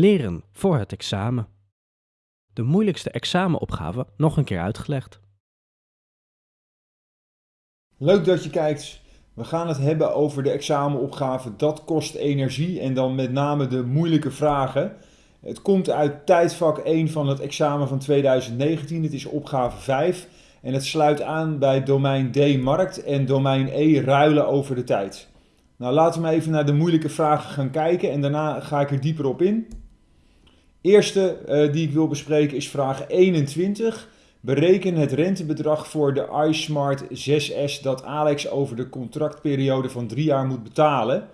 Leren voor het examen. De moeilijkste examenopgave nog een keer uitgelegd. Leuk dat je kijkt. We gaan het hebben over de examenopgave. Dat kost energie en dan met name de moeilijke vragen. Het komt uit tijdvak 1 van het examen van 2019. Het is opgave 5 en het sluit aan bij domein D markt en domein E ruilen over de tijd. Nou, laten we even naar de moeilijke vragen gaan kijken en daarna ga ik er dieper op in. Eerste uh, die ik wil bespreken is vraag 21. Bereken het rentebedrag voor de iSmart 6S dat Alex over de contractperiode van drie jaar moet betalen.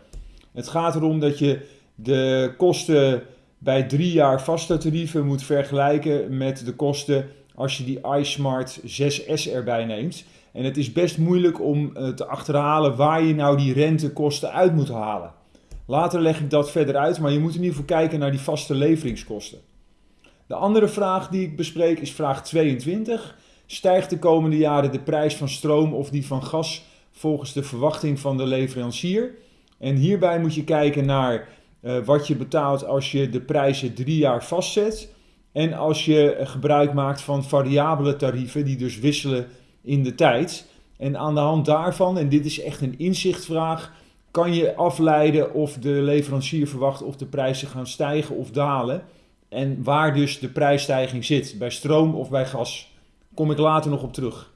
Het gaat erom dat je de kosten bij drie jaar vaste tarieven moet vergelijken met de kosten als je die iSmart 6S erbij neemt. En het is best moeilijk om eh, te achterhalen waar je nou die rentekosten uit moet halen. Later leg ik dat verder uit, maar je moet in ieder geval kijken naar die vaste leveringskosten. De andere vraag die ik bespreek is vraag 22. Stijgt de komende jaren de prijs van stroom of die van gas volgens de verwachting van de leverancier? En hierbij moet je kijken naar uh, wat je betaalt als je de prijzen drie jaar vastzet. En als je gebruik maakt van variabele tarieven die dus wisselen in de tijd. En aan de hand daarvan, en dit is echt een inzichtvraag, kan je afleiden of de leverancier verwacht of de prijzen gaan stijgen of dalen. En waar dus de prijsstijging zit, bij stroom of bij gas. Kom ik later nog op terug.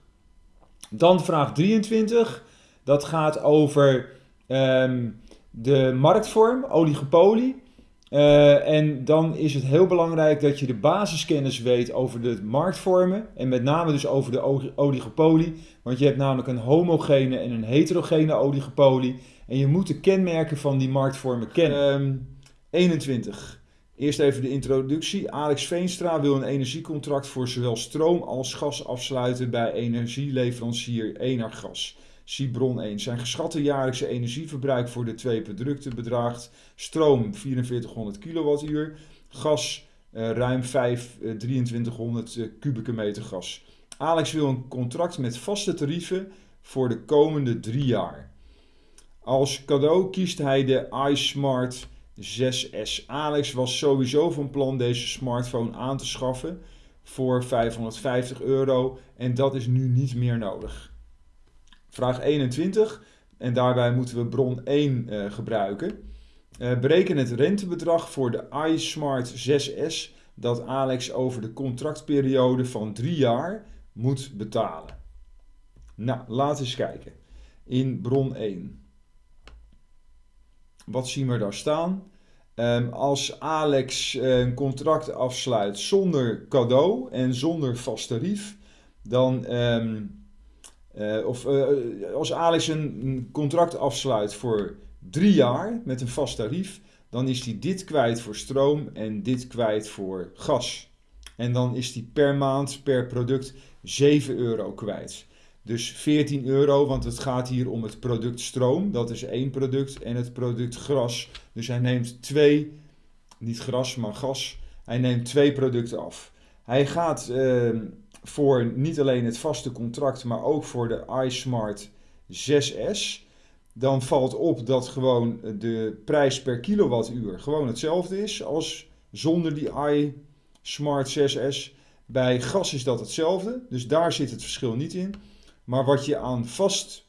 Dan vraag 23. Dat gaat over um, de marktvorm, oligopolie. Uh, en dan is het heel belangrijk dat je de basiskennis weet over de marktvormen. En met name dus over de oligopolie. Want je hebt namelijk een homogene en een heterogene oligopolie. En je moet de kenmerken van die marktvormen kennen. Um, 21. Eerst even de introductie. Alex Veenstra wil een energiecontract voor zowel stroom als gas afsluiten bij energieleverancier Enargas. Zie 1. Zijn geschatte jaarlijkse energieverbruik voor de twee producten bedraagt stroom 4400 kWh, gas uh, ruim 5, uh, 2300 uh, kubieke meter gas. Alex wil een contract met vaste tarieven voor de komende drie jaar. Als cadeau kiest hij de iSmart 6S. Alex was sowieso van plan deze smartphone aan te schaffen voor 550 euro en dat is nu niet meer nodig. Vraag 21, en daarbij moeten we bron 1 uh, eh, gebruiken. Uh, bereken het rentebedrag voor de iSmart 6S dat Alex over de contractperiode van 3 jaar moet betalen. Nou, laten we eens kijken. In bron 1. Wat zien we daar staan? Um, als Alex een contract afsluit zonder cadeau en zonder vast tarief, dan um, uh, of uh, als Alex een contract afsluit voor drie jaar met een vast tarief, dan is hij dit kwijt voor stroom en dit kwijt voor gas. En dan is hij per maand, per product 7 euro kwijt. Dus 14 euro, want het gaat hier om het product stroom, dat is één product, en het product gras. Dus hij neemt twee, niet gras, maar gas. Hij neemt twee producten af. Hij gaat uh, voor niet alleen het vaste contract, maar ook voor de iSmart 6S. Dan valt op dat gewoon de prijs per kilowattuur gewoon hetzelfde is als zonder die iSmart 6S. Bij gas is dat hetzelfde, dus daar zit het verschil niet in. Maar wat je aan vast,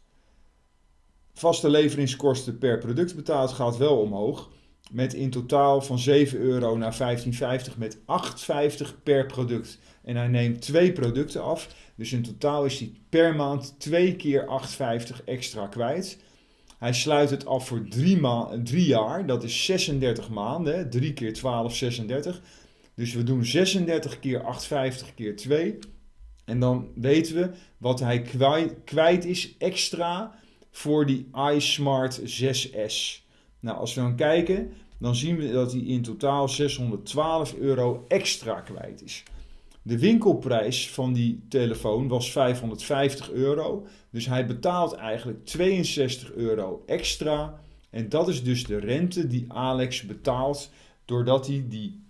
vaste leveringskosten per product betaalt, gaat wel omhoog. Met in totaal van 7 euro naar 15,50 met 8,50 per product. En hij neemt twee producten af. Dus in totaal is hij per maand 2 keer 8,50 extra kwijt. Hij sluit het af voor 3 drie jaar. Dat is 36 maanden. 3 keer 12, 36. Dus we doen 36 keer 8,50 keer 2. En dan weten we wat hij kwijt, is extra voor die iSmart 6S. Nou, als we dan kijken, dan zien we dat hij in totaal 612 euro extra kwijt is. De winkelprijs van die telefoon was 550 euro. Dus hij betaalt eigenlijk 62 euro extra. En dat is dus de rente die Alex betaalt doordat hij die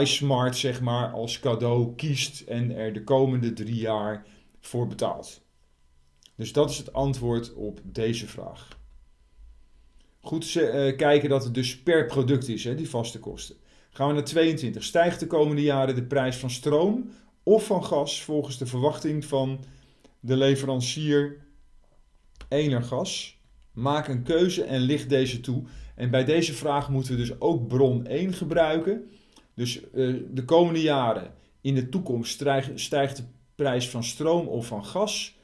iSmart zeg maar als cadeau kiest en er de komende drie jaar voor betaalt. Dus dat is het antwoord op deze vraag. Goed uh, kijken dat het dus per product is, hè, die vaste kosten. Gaan we naar 22. Stijgt de komende jaren de prijs van stroom of van gas volgens de verwachting van de leverancier Energas? Maak een keuze en licht deze toe. En bij deze vraag moeten we dus ook bron 1 gebruiken. Dus uh, de komende jaren in de toekomst stijgt, de prijs van stroom of van gas.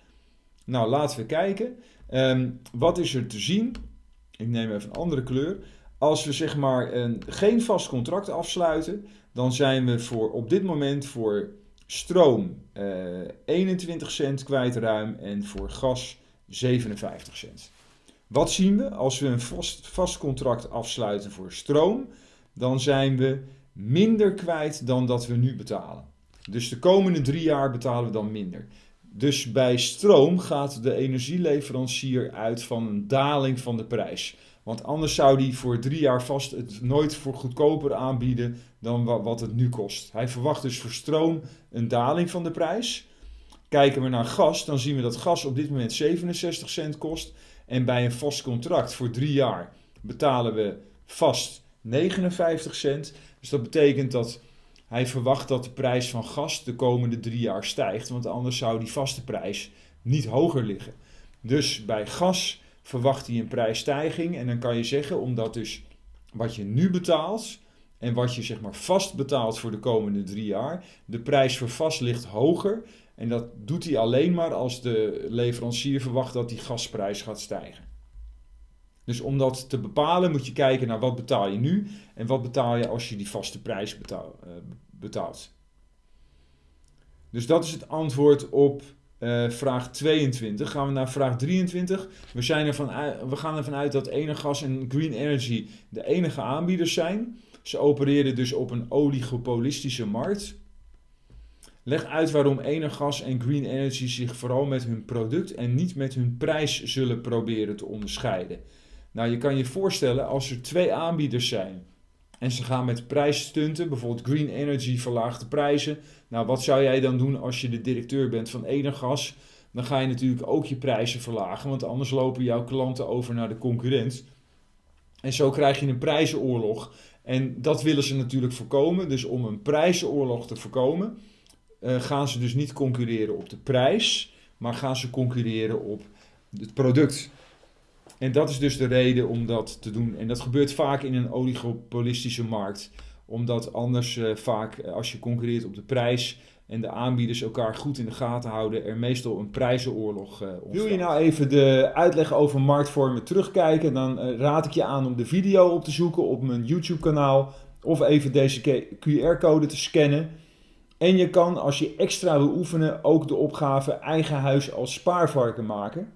Nou, laten we kijken. Um, wat is er te zien? Ik neem even een andere kleur. Als we zeg maar een, geen vast contract afsluiten, dan zijn we voor, op dit moment voor stroom uh, eh, 21 cent kwijt ruim en voor gas 57 cent. Wat zien we? Als we een vast contract afsluiten voor stroom, dan zijn we minder kwijt dan dat we nu betalen. Dus de komende drie jaar betalen we dan minder. Dus bij stroom gaat de energieleverancier uit van een daling van de prijs. Want anders zou die voor drie jaar vast het nooit voor goedkoper aanbieden dan wat het nu kost. Hij verwacht dus voor stroom een daling van de prijs. Kijken we naar gas, dan zien we dat gas op dit moment 67 cent kost. En bij een vast contract voor drie jaar betalen we vast 59 cent. Dus dat betekent dat hij verwacht dat de prijs van gas de komende drie jaar stijgt. Want anders zou die vaste prijs niet hoger liggen. Dus bij gas verwacht hij een prijsstijging. En dan kan je zeggen, omdat dus wat je nu betaalt en wat je zeg maar vast betaalt voor de komende drie jaar, de prijs voor vast ligt hoger. En dat doet hij alleen maar als de leverancier verwacht dat die gasprijs gaat stijgen. Dus om dat te bepalen moet je kijken naar wat betaal je nu en wat betaal je als je die vaste prijs uh, betaalt. Dus dat is het antwoord op uh, vraag 22. Gaan we naar vraag 23. We, zijn ervan we gaan ervan uit dat Energas en Green Energy de enige aanbieders zijn. Ze opereren dus op een oligopolistische markt. Leg uit waarom Energas en Green Energy zich vooral met hun product en niet met hun prijs zullen proberen te onderscheiden. Nou, je kan je voorstellen als er twee aanbieders zijn en ze gaan met prijsstunten, bijvoorbeeld Green Energy verlaagt de prijzen. Nou, wat zou jij dan doen als je de directeur bent van Energas? Dan ga je natuurlijk ook je prijzen verlagen, want anders lopen jouw klanten over naar de concurrent. En zo krijg je een prijzenoorlog. En dat willen ze natuurlijk voorkomen. Dus om een prijzenoorlog te voorkomen, uh, gaan ze dus niet concurreren op de prijs, maar gaan ze concurreren op het product. En dat is dus de reden om dat te doen. En dat gebeurt vaak in een oligopolistische markt. Omdat anders uh, vaak, eh, als je concurreert op de prijs en de aanbieders elkaar goed in de gaten houden, er meestal een prijzenoorlog uh, ontstaat. Wil je nou even de uitleg over marktvormen terugkijken, dan raad ik je aan om de video op te zoeken op mijn YouTube kanaal. Of even deze QR-code te scannen. En je kan, als je extra wil oefenen, ook de opgave eigen huis als spaarvarken maken.